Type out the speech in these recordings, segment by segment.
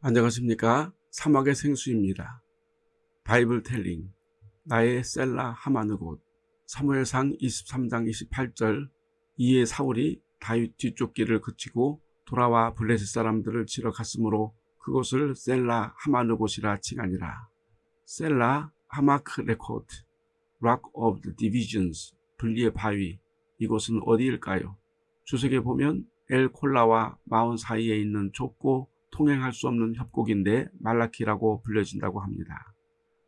안녕하십니까 사막의 생수입니다. Bible telling 나의 셀라하마느곳 사무엘상 23장 28절 이에 사울이 다윗 뒤쪽 길을 그치고 돌아와 블레셋 사람들을 치러 갔으므로 그곳을 셀라하마느곳이라 칭하니라. 셀라 하마흘레코트 Rock of the Divisions 분리의 바위 이곳은 어디일까요? 주석에 보면 엘 콜라와 마운 사이에 있는 좁고 통행할 수 없는 협곡인데 말라키라고 불려진다고 합니다.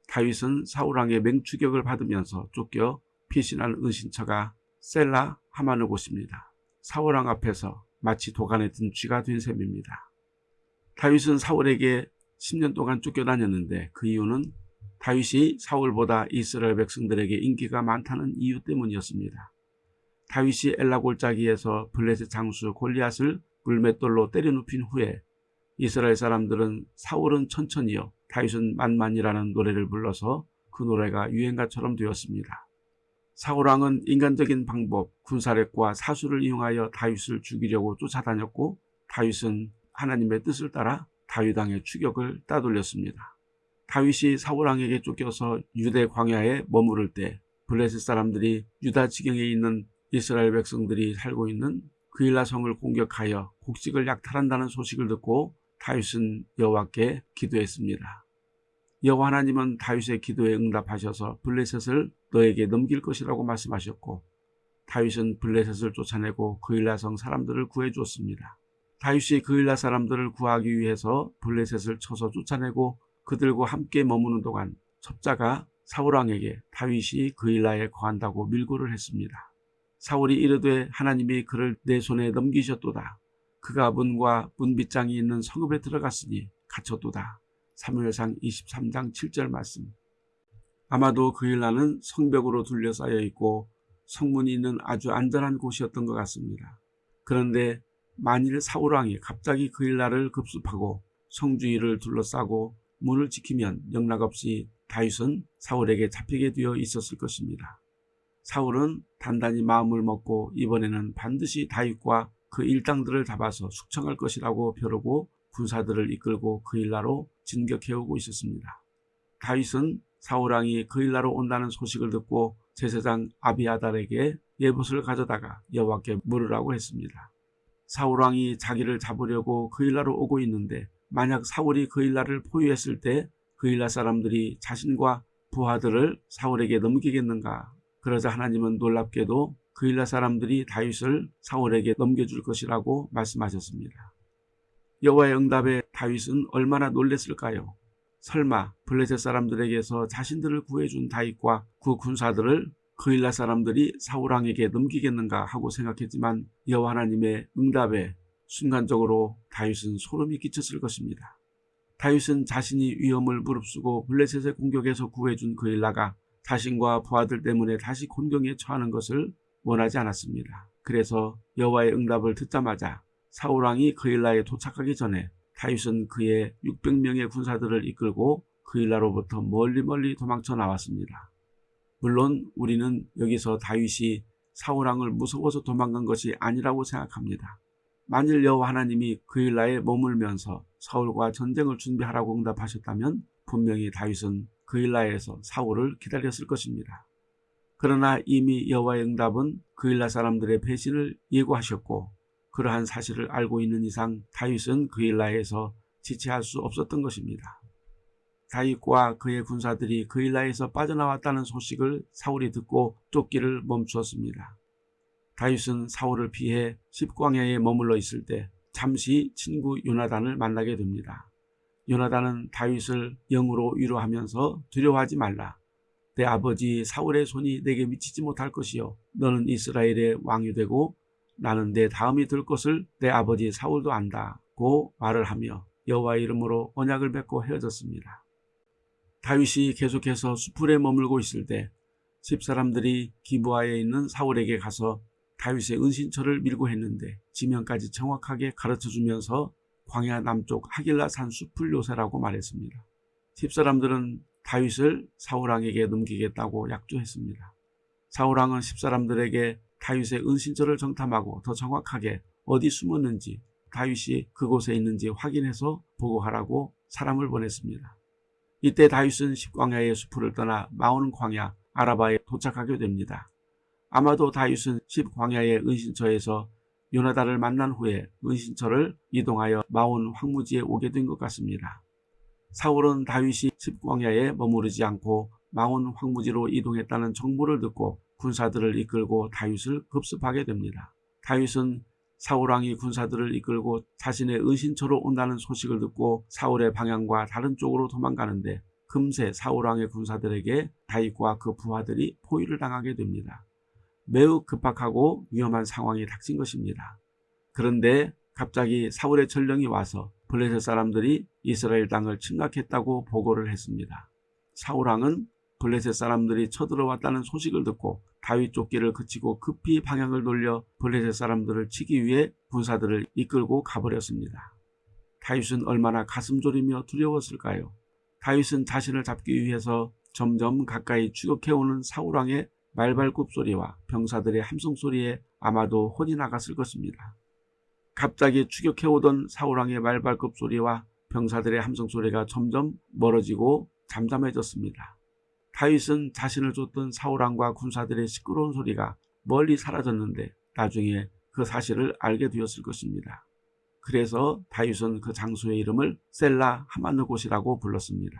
다윗은 사울왕의 맹추격을 받으면서 쫓겨 피신한 은신처가 셀라 하마느 곳입니다. 사울왕 앞에서 마치 도간에 든 쥐가 된 셈입니다. 다윗은 사울에게 10년 동안 쫓겨다녔는데 그 이유는 다윗이 사울보다 이스라엘 백성들에게 인기가 많다는 이유 때문이었습니다. 다윗이 엘라 골짜기에서 블레셋 장수 골리앗을 물맷돌로 때려 눕힌 후에 이스라엘 사람들은 사울은 천천히요 다윗은 만만이라는 노래를 불러서 그 노래가 유행가처럼 되었습니다. 사울왕은 인간적인 방법, 군사력과 사수를 이용하여 다윗을 죽이려고 쫓아다녔고 다윗은 하나님의 뜻을 따라 다윗왕의 추격을 따돌렸습니다. 다윗이 사울왕에게 쫓겨서 유대 광야에 머무를 때 블레셋 사람들이 유다 지경에 있는 이스라엘 백성들이 살고 있는 그일라 성을 공격하여 곡식을 약탈한다는 소식을 듣고 다윗은 여호와께 기도했습니다. 여호와 하나님은 다윗의 기도에 응답하셔서 블레셋을 너에게 넘길 것이라고 말씀하셨고 다윗은 블레셋을 쫓아내고 그일라성 사람들을 구해주었습니다. 다윗이 그일라 사람들을 구하기 위해서 블레셋을 쳐서 쫓아내고 그들과 함께 머무는 동안 첩자가 사울왕에게 다윗이 그일라에 거한다고 밀고를 했습니다. 사울이 이르되 하나님이 그를 내 손에 넘기셨도다. 그가 문과 문빗장이 있는 성읍에 들어갔으니 갇혔도다. 사무엘상 23장 7절 말씀 아마도 그 일라는 성벽으로 둘러싸여 있고 성문이 있는 아주 안전한 곳이었던 것 같습니다. 그런데 만일 사울왕이 갑자기 그 일라를 급습하고 성주위를 둘러싸고 문을 지키면 영락없이 다윗은 사울에게 잡히게 되어 있었을 것입니다. 사울은 단단히 마음을 먹고 이번에는 반드시 다윗과 그 일당들을 잡아서 숙청할 것이라고 벼르고 군사들을 이끌고 그일라로 진격해오고 있었습니다. 다윗은 사울왕이 그일라로 온다는 소식을 듣고 제사장 아비아달에게 예봇을 가져다가 여호와께 물으라고 했습니다. 사울왕이 자기를 잡으려고 그일라로 오고 있는데 만약 사울이 그일라를 포위했을 때 그일라 사람들이 자신과 부하들을 사울에게 넘기겠는가 그러자 하나님은 놀랍게도 그일라 사람들이 다윗을 사울에게 넘겨줄 것이라고 말씀하셨습니다. 여호와의 응답에 다윗은 얼마나 놀랬을까요? 설마 블레셋 사람들에게서 자신들을 구해준 다윗과 그 군사들을 그일라 사람들이 사울왕에게 넘기겠는가 하고 생각했지만 여호와 하나님의 응답에 순간적으로 다윗은 소름이 끼쳤을 것입니다. 다윗은 자신이 위험을 무릅쓰고 블레셋의 공격에서 구해준 그일라가 자신과 부하들 때문에 다시 곤경에 처하는 것을 원하지 않았습니다. 그래서 여호와의 응답을 듣자마자 사울왕이 그일라에 도착하기 전에 다윗은 그의 600명의 군사들을 이끌고 그일라로부터 멀리 멀리 도망쳐 나왔습니다. 물론 우리는 여기서 다윗이 사울왕을 무서워서 도망간 것이 아니라고 생각합니다. 만일 여호와 하나님이 그일라에 머물면서 사울과 전쟁을 준비하라고 응답하셨다면 분명히 다윗은 그일라에서 사울을 기다렸을 것입니다. 그러나 이미 여호와의 응답은 그일라 사람들의 배신을 예고하셨고 그러한 사실을 알고 있는 이상 다윗은 그일라에서 지체할 수 없었던 것입니다. 다윗과 그의 군사들이 그일라에서 빠져나왔다는 소식을 사울이 듣고 쫓기를 멈추었습니다. 다윗은 사울을 피해 십광야에 머물러 있을 때 잠시 친구 요나단을 만나게 됩니다. 요나단은 다윗을 영으로 위로하면서 두려워하지 말라. 내 아버지 사울의 손이 내게 미치지 못할 것이요. 너는 이스라엘의 왕이 되고 나는 내 다음이 될 것을 내 아버지 사울도 안다고 말을 하며 여호와의 이름으로 언약을 맺고 헤어졌습니다. 다윗이 계속해서 수풀에 머물고 있을 때 집사람들이 기부하에 있는 사울에게 가서 다윗의 은신처를 밀고 했는데 지명까지 정확하게 가르쳐주면서 광야 남쪽 하길라산 수풀 요새라고 말했습니다. 집사람들은 다윗을 사울왕에게 넘기겠다고 약조했습니다. 사울왕은 집사람들에게 다윗의 은신처를 정탐하고 더 정확하게 어디 숨었는지 다윗이 그곳에 있는지 확인해서 보고하라고 사람을 보냈습니다. 이때 다윗은 십광야의 숲을 떠나 마온 광야 아라바에 도착하게 됩니다. 아마도 다윗은 십광야의 은신처에서 요나단을 만난 후에 은신처를 이동하여 마온 황무지에 오게 된 것 같습니다. 사울은 다윗이 십광야에 머무르지 않고 마온 황무지로 이동했다는 정보를 듣고 군사들을 이끌고 다윗을 급습하게 됩니다. 다윗은 사울왕이 군사들을 이끌고 자신의 은신처로 온다는 소식을 듣고 사울의 방향과 다른 쪽으로 도망가는데 금세 사울왕의 군사들에게 다윗과 그 부하들이 포위를 당하게 됩니다. 매우 급박하고 위험한 상황이 닥친 것입니다. 그런데 갑자기 사울의 전령이 와서 블레셋 사람들이 이스라엘 땅을 침략했다고 보고를 했습니다. 사울왕은 블레셋 사람들이 쳐들어왔다는 소식을 듣고 다윗 쫓기를 그치고 급히 방향을 돌려 블레셋 사람들을 치기 위해 군사들을 이끌고 가버렸습니다. 다윗은 얼마나 가슴 졸이며 두려웠을까요? 다윗은 자신을 잡기 위해서 점점 가까이 추격해오는 사울왕의 말발굽 소리와 병사들의 함성 소리에 아마도 혼이 나갔을 것입니다. 갑자기 추격해오던 사울왕의 말발굽 소리와 병사들의 함성 소리가 점점 멀어지고 잠잠해졌습니다. 다윗은 자신을 쫓던 사울왕과 군사들의 시끄러운 소리가 멀리 사라졌는데 나중에 그 사실을 알게 되었을 것입니다. 그래서 다윗은 그 장소의 이름을 셀라 하마느 곳이라고 불렀습니다.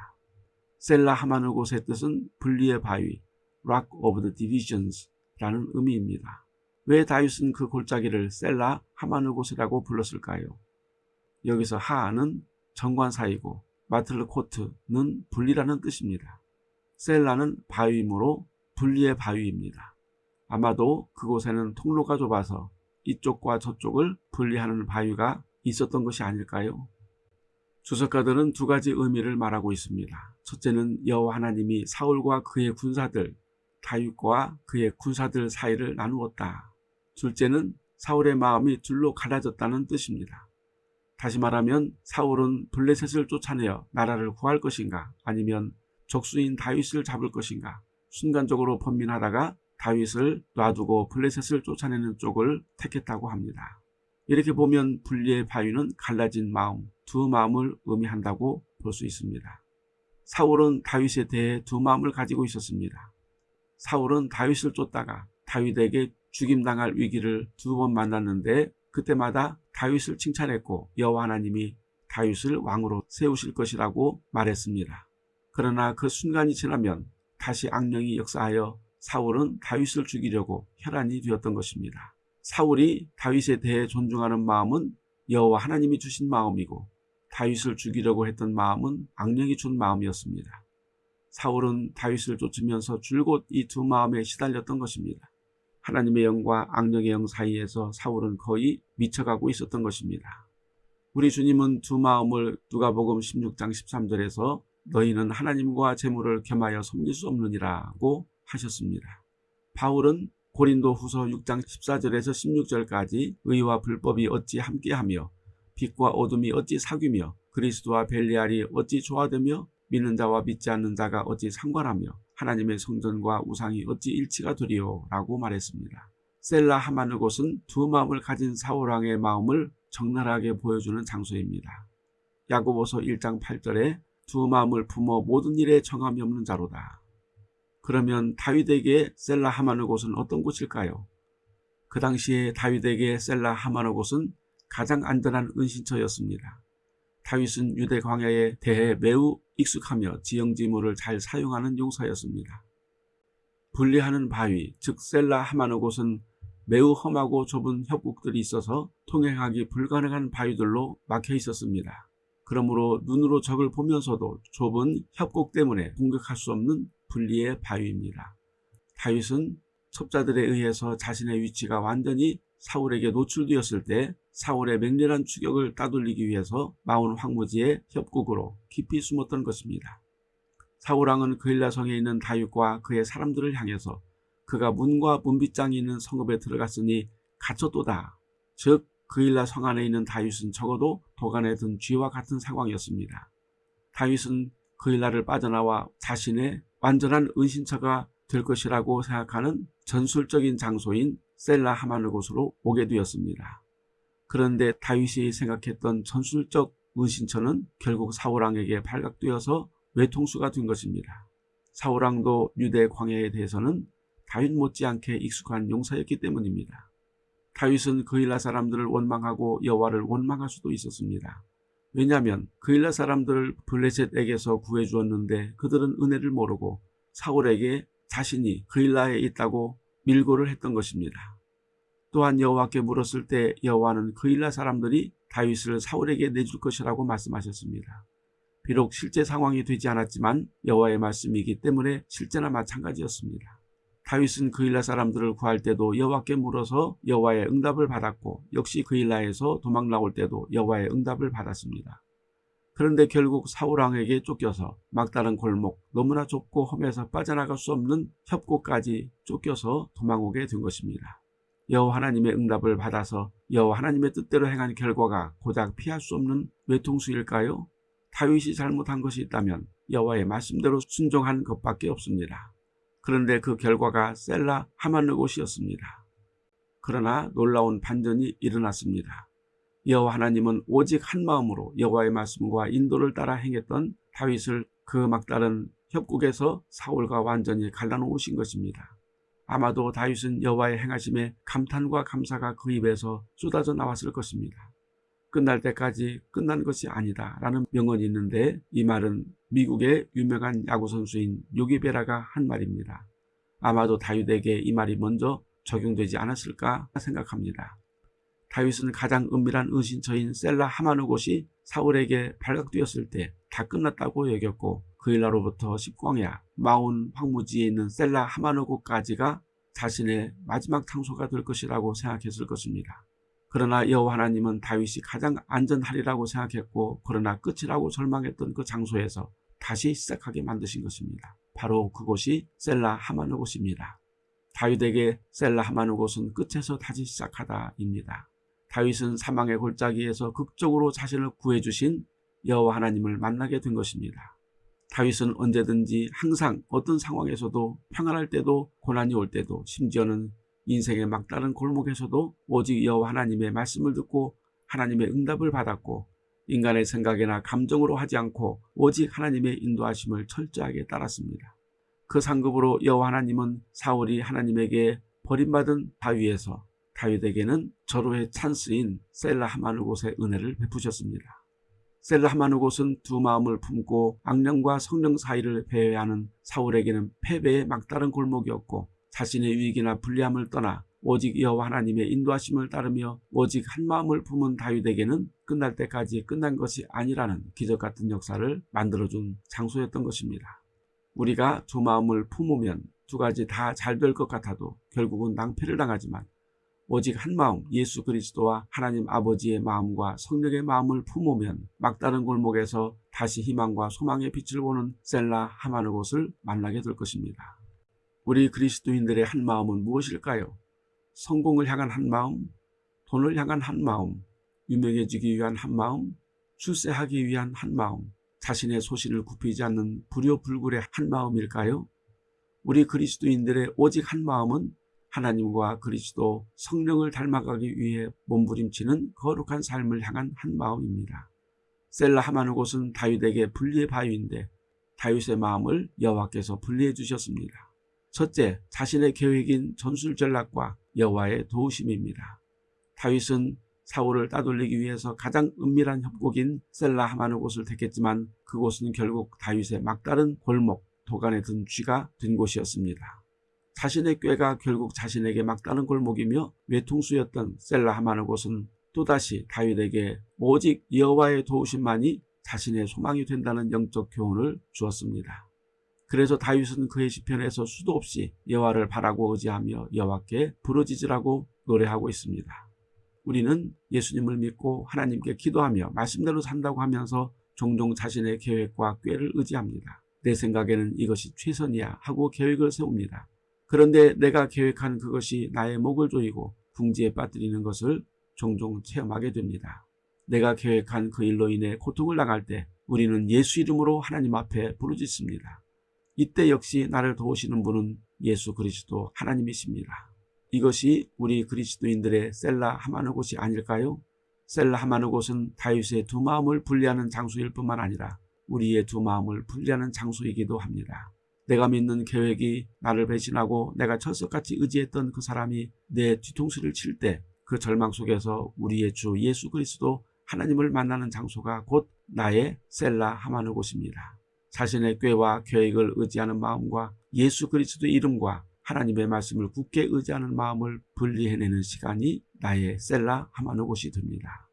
셀라 하마느 곳의 뜻은 분리의 바위, Rock of the Divisions라는 의미입니다. 왜 다윗은 그 골짜기를 셀라 하마느 곳이라고 불렀을까요? 여기서 하는 정관 사이고 마틀코트는 분리라는 뜻입니다. 셀라는 바위이므로 분리의 바위입니다. 아마도 그곳에는 통로가 좁아서 이쪽과 저쪽을 분리하는 바위가 있었던 것이 아닐까요? 주석가들은 두 가지 의미를 말하고 있습니다. 첫째는 여호와 하나님이 사울과 그의 군사들, 다윗과 그의 군사들 사이를 나누었다. 둘째는 사울의 마음이 둘로 갈라졌다는 뜻입니다. 다시 말하면 사울은 블레셋을 쫓아내어 나라를 구할 것인가 아니면 적수인 다윗을 잡을 것인가 순간적으로 번민하다가 다윗을 놔두고 블레셋을 쫓아내는 쪽을 택했다고 합니다. 이렇게 보면 분리의 바위는 갈라진 마음, 두 마음을 의미한다고 볼 수 있습니다. 사울은 다윗에 대해 두 마음을 가지고 있었습니다. 사울은 다윗을 쫓다가 다윗에게 죽임당할 위기를 두 번 만났는데 그때마다 다윗을 칭찬했고 여호와 하나님이 다윗을 왕으로 세우실 것이라고 말했습니다. 그러나 그 순간이 지나면 다시 악령이 역사하여 사울은 다윗을 죽이려고 혈안이 되었던 것입니다. 사울이 다윗에 대해 존중하는 마음은 여호와 하나님이 주신 마음이고 다윗을 죽이려고 했던 마음은 악령이 준 마음이었습니다. 사울은 다윗을 쫓으면서 줄곧 이 두 마음에 시달렸던 것입니다. 하나님의 영과 악령의 영 사이에서 사울은 거의 미쳐가고 있었던 것입니다. 우리 주님은 두 마음을 누가복음 16장 13절에서 너희는 하나님과 재물을 겸하여 섬길 수 없느니라고 하셨습니다. 바울은 고린도 후서 6장 14절에서 16절까지 의와 불법이 어찌 함께하며 빛과 어둠이 어찌 사귀며 그리스도와 벨리알이 어찌 조화되며 믿는 자와 믿지 않는 자가 어찌 상관하며 하나님의 성전과 우상이 어찌 일치가 되리요 라고 말했습니다. 셀라 하마느 곳은 두 마음을 가진 사울왕의 마음을 적나라하게 보여주는 장소입니다. 야고보서 1장 8절에 두 마음을 품어 모든 일에 정함이 없는 자로다. 그러면 다윗에게 셀라 하마느 곳은 어떤 곳일까요? 그 당시에 다윗에게 셀라 하마느 곳은 가장 안전한 은신처였습니다. 다윗은 유대 광야에 대해 매우 익숙하며 지형지물을 잘 사용하는 용사였습니다. 분리하는 바위, 즉 셀라 하마느 곳은 매우 험하고 좁은 협곡들이 있어서 통행하기 불가능한 바위들로 막혀 있었습니다. 그러므로 눈으로 적을 보면서도 좁은 협곡 때문에 공격할 수 없는 분리의 바위입니다. 다윗은 첩자들에 의해서 자신의 위치가 완전히 사울에게 노출되었을 때 사울의 맹렬한 추격을 따돌리기 위해서 마온 황무지의 협곡으로 깊이 숨었던 것입니다. 사울왕은 그일라성에 있는 다윗과 그의 사람들을 향해서 그가 문과 문빗장이 있는 성읍에 들어갔으니 갇혔도다. 즉 그일라 성 안에 있는 다윗은 적어도 도간에 든 쥐와 같은 상황이었습니다. 다윗은 그일라를 빠져나와 자신의 완전한 은신처가 될 것이라고 생각하는 전술적인 장소인 셀라 하마느 곳으로 오게 되었습니다. 그런데 다윗이 생각했던 전술적 은신처는 결국 사울왕에게 발각되어서 외통수가 된 것입니다. 사울왕도 유대 광야에 대해서는 다윗 못지않게 익숙한 용사였기 때문입니다. 다윗은 그일라 사람들을 원망하고 여호와를 원망할 수도 있었습니다. 왜냐하면 그일라 사람들을 블레셋에게서 구해주었는데 그들은 은혜를 모르고 사울에게 자신이 그일라에 있다고 밀고를 했던 것입니다. 또한 여호와께 물었을 때 여호와는 그일라 사람들이 다윗을 사울에게 내줄 것이라고 말씀하셨습니다. 비록 실제 상황이 되지 않았지만 여호와의 말씀이기 때문에 실제나 마찬가지였습니다. 다윗은 그일라 사람들을 구할 때도 여호와께 물어서 여호와의 응답을 받았고 역시 그일라에서 도망 나올 때도 여호와의 응답을 받았습니다. 그런데 결국 사울왕에게 쫓겨서 막다른 골목 너무나 좁고 험해서 빠져나갈 수 없는 협곡까지 쫓겨서 도망오게 된 것입니다. 여호와 하나님의 응답을 받아서 여호와 하나님의 뜻대로 행한 결과가 고작 피할 수 없는 외통수일까요? 다윗이 잘못한 것이 있다면 여호와의 말씀대로 순종한 것밖에 없습니다. 그런데 그 결과가 셀라 하만느 곳이었습니다. 그러나 놀라운 반전이 일어났습니다. 여호와 하나님은 오직 한 마음으로 여호와의 말씀과 인도를 따라 행했던 다윗을 그 막다른 협곡에서 사울과 완전히 갈라놓으신 것입니다. 아마도 다윗은 여호와의 행하심에 감탄과 감사가 그 입에서 쏟아져 나왔을 것입니다. 끝날 때까지 끝난 것이 아니다 라는 명언이 있는데 이 말은 미국의 유명한 야구선수인 요기베라가 한 말입니다. 아마도 다윗에게 이 말이 먼저 적용되지 않았을까 생각합니다. 다윗은 가장 은밀한 은신처인 셀라 하마누 곳이 사울에게 발각되었을 때 다 끝났다고 여겼고 그 일나로부터 십광야 마온 황무지에 있는 셀라 하마누 곳까지가 자신의 마지막 장소가 될 것이라고 생각했을 것입니다. 그러나 여호와 하나님은 다윗이 가장 안전하리라고 생각했고 그러나 끝이라고 절망했던 그 장소에서 다시 시작하게 만드신 것입니다. 바로 그곳이 셀라 하마누 곳입니다. 다윗에게 셀라 하마누 곳은 끝에서 다시 시작하다입니다. 다윗은 사망의 골짜기에서 극적으로 자신을 구해주신 여호와 하나님을 만나게 된 것입니다. 다윗은 언제든지 항상 어떤 상황에서도 평안할 때도 고난이 올 때도 심지어는 인생의 막다른 골목에서도 오직 여호와 하나님의 말씀을 듣고 하나님의 응답을 받았고 인간의 생각이나 감정으로 하지 않고 오직 하나님의 인도하심을 철저하게 따랐습니다. 그 상급으로 여호와 하나님은 사울이 하나님에게 버림받은 바위에서 다윗에게는 절호의 찬스인 셀라 하마누 곳의 은혜를 베푸셨습니다. 셀라 하마누 곳은 두 마음을 품고 악령과 성령 사이를 배회야 하는 사울에게는 패배의 막다른 골목이었고 자신의 위기나 불리함을 떠나 오직 여호와 하나님의 인도하심을 따르며 오직 한 마음을 품은 다윗에게는 끝날 때까지 끝난 것이 아니라는 기적 같은 역사를 만들어준 장소였던 것입니다. 우리가 두 마음을 품으면 두 가지 다 잘 될 것 같아도 결국은 낭패를 당하지만 오직 한 마음 예수 그리스도와 하나님 아버지의 마음과 성령의 마음을 품으면 막다른 골목에서 다시 희망과 소망의 빛을 보는 셀라 하마느 곳을 만나게 될 것입니다. 우리 그리스도인들의 한 마음은 무엇일까요? 성공을 향한 한 마음, 돈을 향한 한 마음, 유명해지기 위한 한 마음, 출세하기 위한 한 마음, 자신의 소신을 굽히지 않는 불효불굴의 한 마음일까요? 우리 그리스도인들의 오직 한 마음은 하나님과 그리스도 성령을 닮아가기 위해 몸부림치는 거룩한 삶을 향한 한 마음입니다. 셀라 하마누 곳은 다윗에게 분리의 바위인데 다윗의 마음을 여호와께서 분리해 주셨습니다. 첫째, 자신의 계획인 전술 전략과 여호와의 도우심입니다. 다윗은 사울을 따돌리기 위해서 가장 은밀한 협곡인 셀라 하마느 곳을 택했지만 그곳은 결국 다윗의 막다른 골목, 도간에 든 쥐가 된 곳이었습니다. 자신의 꾀가 결국 자신에게 막다른 골목이며 외통수였던 셀라 하마느 곳은 또다시 다윗에게 오직 여호와의 도우심만이 자신의 소망이 된다는 영적 교훈을 주었습니다. 그래서 다윗은 그의 시편에서 수도 없이 여호와를 바라고 의지하며 여호와께 부르짖으라고 노래하고 있습니다. 우리는 예수님을 믿고 하나님께 기도하며 말씀대로 산다고 하면서 종종 자신의 계획과 꾀를 의지합니다. 내 생각에는 이것이 최선이야 하고 계획을 세웁니다. 그런데 내가 계획한 그것이 나의 목을 조이고 궁지에 빠뜨리는 것을 종종 체험하게 됩니다. 내가 계획한 그 일로 인해 고통을 당할 때 우리는 예수 이름으로 하나님 앞에 부르짖습니다. 이때 역시 나를 도우시는 분은 예수 그리스도 하나님이십니다. 이것이 우리 그리스도인들의 셀라 하마느 곳이 아닐까요? 셀라 하마느 곳은 다윗의 두 마음을 분리하는 장소일 뿐만 아니라 우리의 두 마음을 분리하는 장소이기도 합니다. 내가 믿는 계획이 나를 배신하고 내가 철석같이 의지했던 그 사람이 내 뒤통수를 칠 때 그 절망 속에서 우리의 주 예수 그리스도 하나님을 만나는 장소가 곧 나의 셀라 하마느 곳입니다. 자신의 꾀와 계획을 의지하는 마음과 예수 그리스도 이름과 하나님의 말씀을 굳게 의지하는 마음을 분리해내는 시간이 나의 셀라 하마느 곳이 됩니다.